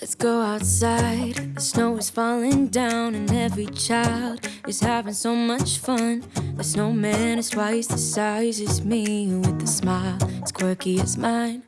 Let's go outside. The snow is falling down, and every child is having so much fun. The snowman is twice the size as me, with a smile as quirky as mine.